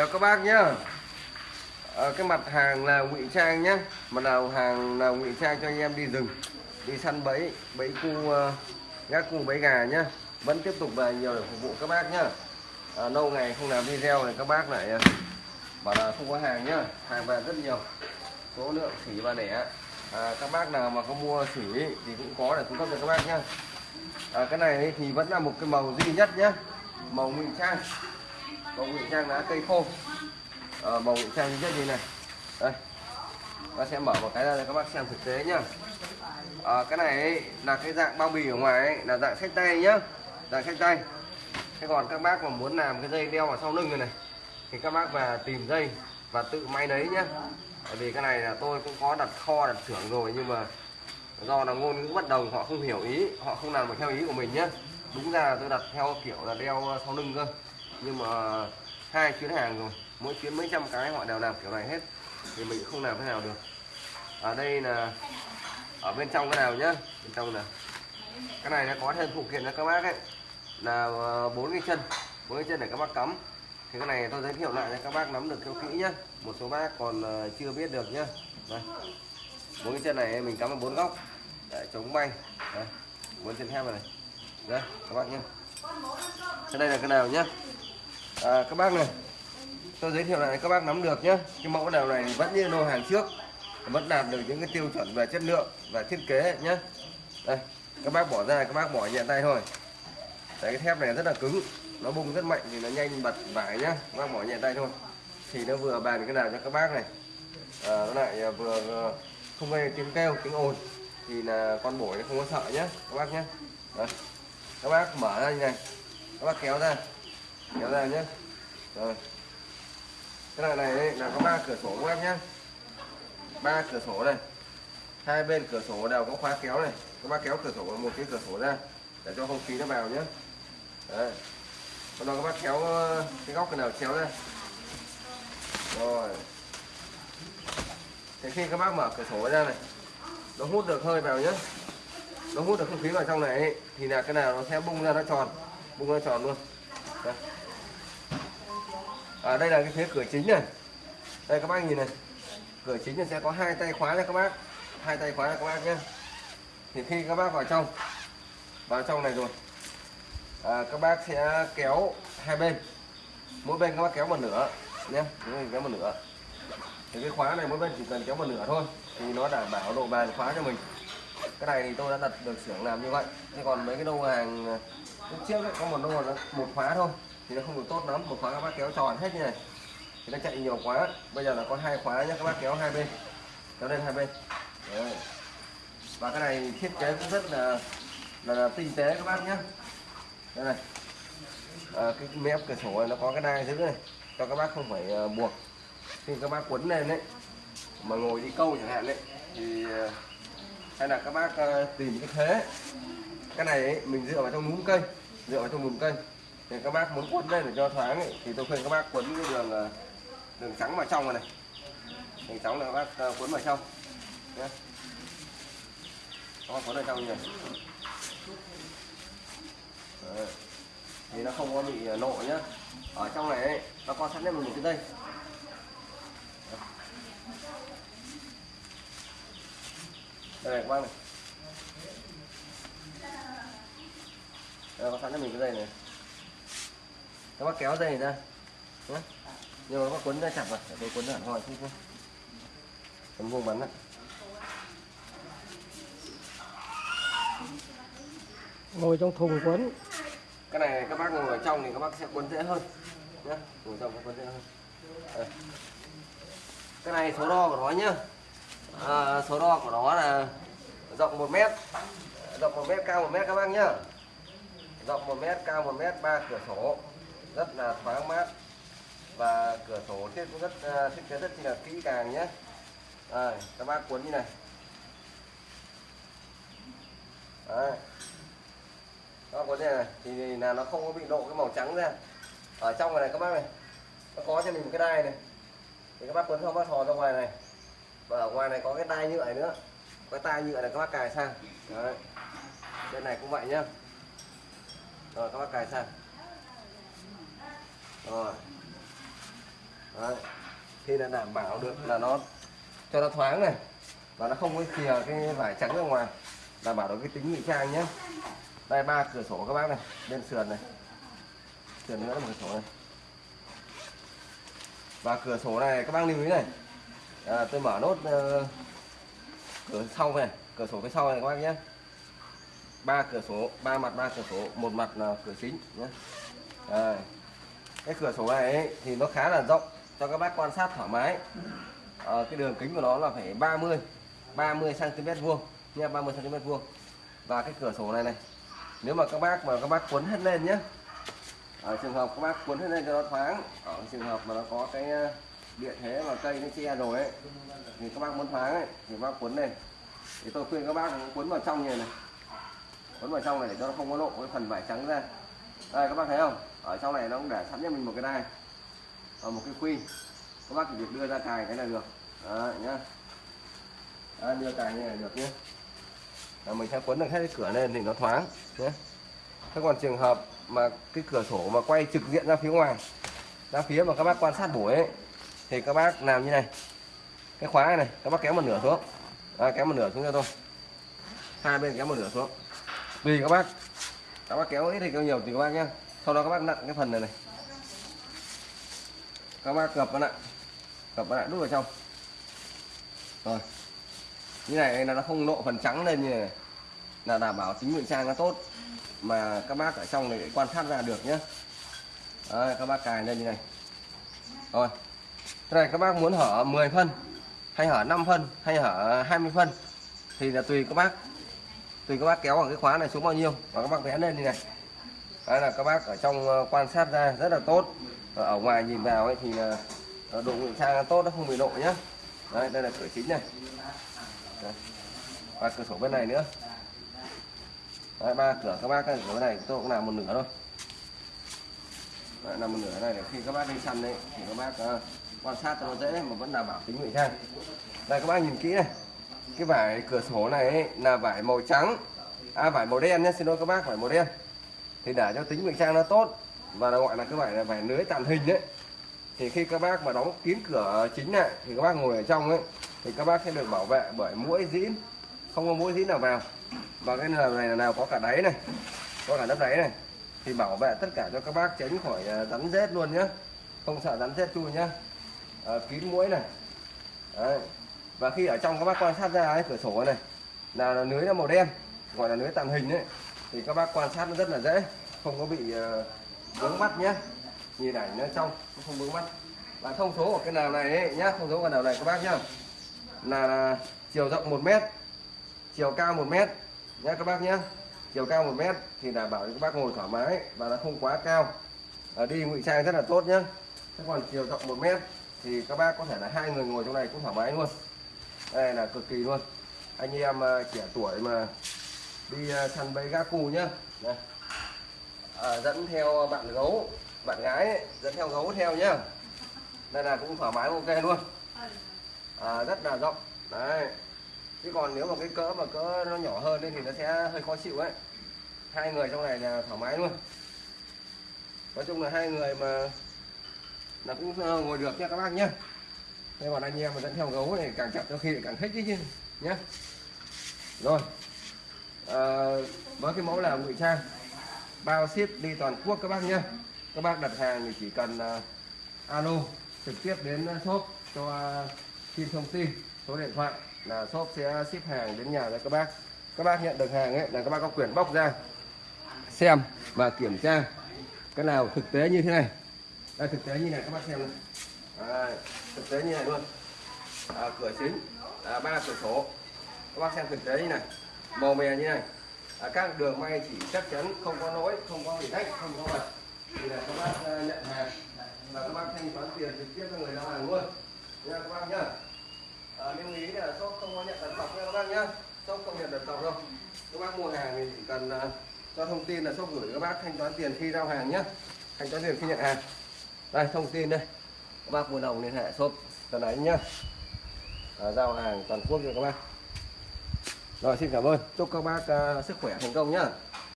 chào các bác nhá. À, cái mặt hàng là ngụy trang nhá. Mặt nào hàng là ngụy trang cho anh em đi rừng đi săn bẫy bẫy cu uh, gác cu bẫy gà nhá. Vẫn tiếp tục về nhiều để phục vụ các bác nhá. À, lâu ngày không làm video này các bác lại uh, bảo là không có hàng nhá. Hàng về rất nhiều. Số lượng xỉ và đẻ. À, các bác nào mà có mua xỉ thì cũng có để cung cấp cho các bác nhá. À, cái này thì vẫn là một cái màu duy nhất nhá. Màu ngụy trang màu ngụy trang lá cây khô. Ờ, à, màu ngụy trang rất như này. Đây ta sẽ mở một cái ra để các bác xem thực tế nhá. À, cái này ấy, là cái dạng bao bì ở ngoài ấy, là dạng sách tay nhá. Dạng sách tay. Thế còn các bác mà muốn làm cái dây đeo vào sau lưng này này thì các bác về tìm dây và tự may đấy nhá. Bởi vì cái này là tôi cũng có đặt kho đặt xưởng rồi nhưng mà do là ngôn ngữ bất đồng họ không hiểu ý họ không làm được theo ý của mình nhá. Đúng ra là tôi đặt theo kiểu là đeo sau lưng cơ nhưng mà hai chuyến hàng rồi mỗi chuyến mấy trăm cái họ đều làm kiểu này hết thì mình không làm thế nào được. Ở đây là ở bên trong cái nào nhá bên trong là cái này nó có thêm phụ kiện cho các bác ấy. Là ờ, bốn cái chân bốn cái chân để các bác cắm. Thì cái này tôi giới thiệu lại cho các bác nắm được theo kỹ nhá. Một số bác còn ờ, chưa biết được nhá. Đây. Bốn cái chân này mình cắm ở bốn góc. Để chống bay. Đây bốn chân thép này, đây các bác nhá. Cái đây là cái nào nhá? À, các bác này tôi giới thiệu lại các bác nắm được nhé. Cái mẫu nào này vẫn như lô hàng trước vẫn đạt được những cái tiêu chuẩn về chất lượng và thiết kế nhé. Đây các bác bỏ ra các bác bỏ nhẹ tay thôi. Đấy, cái thép này rất là cứng nó bung rất mạnh thì nó nhanh bật vải nhá. Các bác bỏ nhẹ tay thôi. Thì nó vừa bàn cái nào cho các bác này. À, nó lại vừa ờ, không gây tiếng kêu tiếng ồn. Thì là con bổi nó không có sợ nhá, các bác nhé Đấy. các bác mở ra như này. Các bác kéo ra kéo ra nhé rồi. Cái loại này là có ba cửa sổ các bác nhé ba cửa sổ này. Hai bên cửa sổ đều có khóa kéo này. Các bác kéo cửa sổ một cái cửa sổ ra để cho không khí nó vào nhé Đấy. Còn đó các bác kéo ờ, cái góc nào kéo ra. Rồi. Thì khi các bác mở cửa sổ ra này nó hút được hơi vào nhé nó hút được không khí vào trong này ấy, thì là cái nào nó sẽ bung ra nó tròn. Bung ra tròn luôn. Đây à đây là cái phía cửa chính này. Đây các bác nhìn này. Cửa chính này sẽ có hai tay khóa nha các bác. Hai tay khóa nha các bác nhé. Thì khi các bác vào trong vào trong này rồi à, các bác sẽ kéo hai bên. Mỗi bên các bác kéo một nửa nhé. Mỗi bên kéo một nửa. Thì cái khóa này mỗi bên chỉ cần kéo một nửa thôi thì nó đảm bảo độ bền khóa cho mình. Cái này thì tôi đã đặt được xưởng làm như vậy. Thế còn mấy cái đô hàng lúc trước ấy, có một đô là một khóa thôi thì nó không được tốt lắm. Một khóa các bác kéo tròn hết như này. Thì nó chạy nhiều quá bây giờ là có hai khóa nhé các bác kéo hai bên. Kéo lên hai bên. Đấy. và cái này thiết kế cũng rất là là, là tinh tế các bác nhé đây này. À, cái mép cửa sổ này nó có cái đai giữ này cho các bác không phải uh, buộc. Khi các bác quấn lên đấy mà ngồi đi câu chẳng hạn đấy thì uh, hay là các bác uh, tìm cái thế. Cái này ấy, mình dựa vào trong núm cây dựa vào trong núm cây thì các bác muốn quấn lên để cho thoáng ấy, thì tôi khuyên các bác quấn cái đường ờ, đường trắng vào trong này, này. Đường trắng là các bác ờ, quấn vào trong. Nhé các bác quấn vào trong như này Đấy. thì nó không có bị ờ, lộ nhá. Ở trong này ấy, nó có sẵn mình một cái dây. Đây này các bác này. Đây có sẵn cho mình cái dây này các bác kéo dây này ra. Nhé nhưng mà các bác quấn ra chặt vào để tôi quấn hẳn hoi không không tấm vuông bắn đấy ngồi trong thùng quấn. Cái này các bác ngồi ở trong thì các bác sẽ quấn dễ hơn. Nhé ngồi trong quấn dễ hơn. Đây. cái này số đo của nó nhá. À, số đo của nó là rộng 1 mét rộng 1 mét cao 1 mét các bác nhá. Rộng 1 mét cao 1 mét ba cửa sổ rất là thoáng mát. Và cửa sổ thiết cũng rất à, thiết kế rất là kỹ càng nhé. À, các bác cuốn như này. Đấy. bác có như này thì là nó không có bị lộ cái màu trắng ra. Ở trong này, các bác này nó có cho mình một cái đai này. Thì các bác cuốn không bác thò ra ngoài này. Và ở ngoài này có cái đai nhựa này nữa cái tai nhựa này các bác cài sang. Đấy. bên này cũng vậy nhá. Rồi các bác cài sang rồi. Đấy. thì đã đảm bảo được là nó cho nó thoáng này và nó không có chìa cái vải trắng ra ngoài đảm bảo được cái tính ngụy trang nhé. Đây ba cửa sổ các bác này bên sườn này. Sườn nữa là một cửa sổ này. Và cửa sổ này các bác lưu ý này. À, tôi mở nốt uh, cửa sau này cửa sổ phía sau này các bác nhé. Ba cửa sổ ba mặt ba cửa sổ một mặt là cửa chính nhé. À, cái cửa sổ này ấy, thì nó khá là rộng cho các bác quan sát thoải mái. À, cái đường kính của nó là phải 30 30 cm vuông nha 30 cm vuông. Và cái cửa sổ này này nếu mà các bác mà các bác cuốn hết lên nhé ở trường hợp các bác cuốn hết lên cho nó thoáng ở trường hợp mà nó có cái địa điện thế mà cây nó che rồi ấy thì các bác muốn thoáng ấy thì các bác cuốn lên. Thì tôi khuyên các bác cuốn vào trong như này, này vào trong này để cho nó không có lộ cái phần vải trắng ra. Đây các bác thấy không? Ở trong này nó cũng để sẵn cho mình một cái đai. Và một cái quy các bác chỉ việc đưa ra cài cái là được. Đó nhá. Đó, đưa cài như này được nhé. Là mình sẽ quấn được hết cái cửa lên thì nó thoáng nhé. Thế còn trường hợp mà cái cửa sổ mà quay trực diện ra phía ngoài ra phía mà các bác quan sát buổi ấy thì các bác làm như này. Cái khóa này, này các bác kéo một nửa xuống. À, kéo một nửa xuống cho tôi. Hai bên kéo một nửa xuống. Tùy các bác các bác kéo ít thì kéo nhiều thì các bác nhé sau đó các bác nặn cái phần này này. Các bác gập nó lại gập nó lại đút vào trong. Rồi. Như này là nó không lộ phần trắng lên như này, này. là đảm bảo tính ngụy trang nó tốt. Mà các bác ở trong này quan sát ra được nhé Đấy, các bác cài lên như này. Rồi. Thế này các bác muốn hở 10 phân hay hở 5 phân hay hở 20 phân thì là tùy các bác. Tùy các bác kéo ở cái khóa này xuống bao nhiêu và các bác vẽ lên như này. Đấy là các bác ở trong ờ, quan sát ra rất là tốt. Ở ngoài nhìn vào ấy thì là ờ, độ ngụy trang tốt nó không bị lộ nhá. Đấy, đây là cửa chính này. Đấy. và cửa sổ bên này nữa. Đấy, ba cửa các bác cái cửa bên này tôi cũng làm một nửa thôi. Đấy, làm một nửa này để khi các bác đi săn đấy thì các bác uh, quan sát cho nó dễ mà vẫn đảm bảo tính ngụy trang. Đây các bác nhìn kỹ này. Cái vải cửa sổ này ấy, là vải màu trắng. À vải màu đen nhé xin lỗi các bác vải màu đen thì để cho tính ngụy trang nó tốt và nó gọi là cái vải là vải lưới tàn hình đấy thì khi các bác mà đóng kín cửa chính lại thì các bác ngồi ở trong ấy thì các bác sẽ được bảo vệ bởi mũi dĩn. Không có mũi dĩn nào vào. Và cái nào này là nào có cả đáy này có cả lớp đáy này. Thì bảo vệ tất cả cho các bác tránh khỏi à, rắn rết luôn nhé không sợ rắn rết chui nhá. À, kín mũi này. Đấy. và khi ở trong các bác quan sát ra cái cửa sổ này là, là lưới là màu đen gọi là lưới tàng hình đấy thì các bác quan sát nó rất là dễ không có bị ờ, vướng mắt nhé. Nhìn ảnh nó trong nó không vướng mắt. Và thông số của cái nào này ấy, nhá thông số của nào này các bác nhá. Là, là chiều rộng 1 mét chiều cao 1 mét nhá các bác nhá. Chiều cao 1 mét thì đảm bảo cho các bác ngồi thoải mái và nó không quá cao. À, đi ngụy trang rất là tốt nhá. Thế còn chiều rộng 1 mét thì các bác có thể là hai người ngồi trong này cũng thoải mái luôn. Đây là cực kỳ luôn. Anh em ờ, trẻ tuổi mà đi săn bẫy gác cù nhá. À, dẫn theo bạn gấu bạn gái ấy, dẫn theo gấu theo nhá. Đây là cũng thoải mái ok luôn. À, rất là rộng. Đấy. Chứ còn nếu mà cái cỡ mà cỡ nó nhỏ hơn ấy, thì nó sẽ hơi khó chịu ấy. Hai người trong này là thoải mái luôn. Nói chung là hai người mà là cũng ờ, ngồi được nha các bác nhé đây còn anh em mà dẫn theo gấu này càng chặt đôi khi lại càng thích chứ nhé rồi à, với cái mẫu là ngụy trang bao ship đi toàn quốc các bác nhé. Các bác đặt hàng thì chỉ cần uh, alo trực tiếp đến ờ, shop cho uh, xin thông tin số điện thoại là shop sẽ ship hàng đến nhà cho các bác. Các bác nhận được hàng ấy là các bác có quyền bóc ra xem và kiểm tra cái nào thực tế như thế này. Đây thực tế như này các bác xem này à, thực tế như này luôn. À, cửa chính à, ba cửa sổ. Các bác xem thực tế như này màu mè như này. À, các đường may chỉ chắc chắn không có lỗi không có bị rách không có bật. Thì là các bác à, nhận hàng. Và các bác thanh toán tiền trực tiếp cho người giao hàng luôn. Nha các bác nhá. À, lưu ý là shop không có nhận đặt cọc nha các bác nhá. Shop không nhận đặt cọc đâu. Các bác mua hàng thì chỉ cần uh, cho thông tin là shop gửi các bác thanh toán tiền khi giao hàng nhé thanh toán tiền khi nhận hàng. Đây thông tin đây. Các bác mua đồng liên hệ shop tuần ấy nhá. À, giao hàng toàn quốc cho các bác rồi xin cảm ơn. Chúc các bác uh, sức khỏe thành công nhá.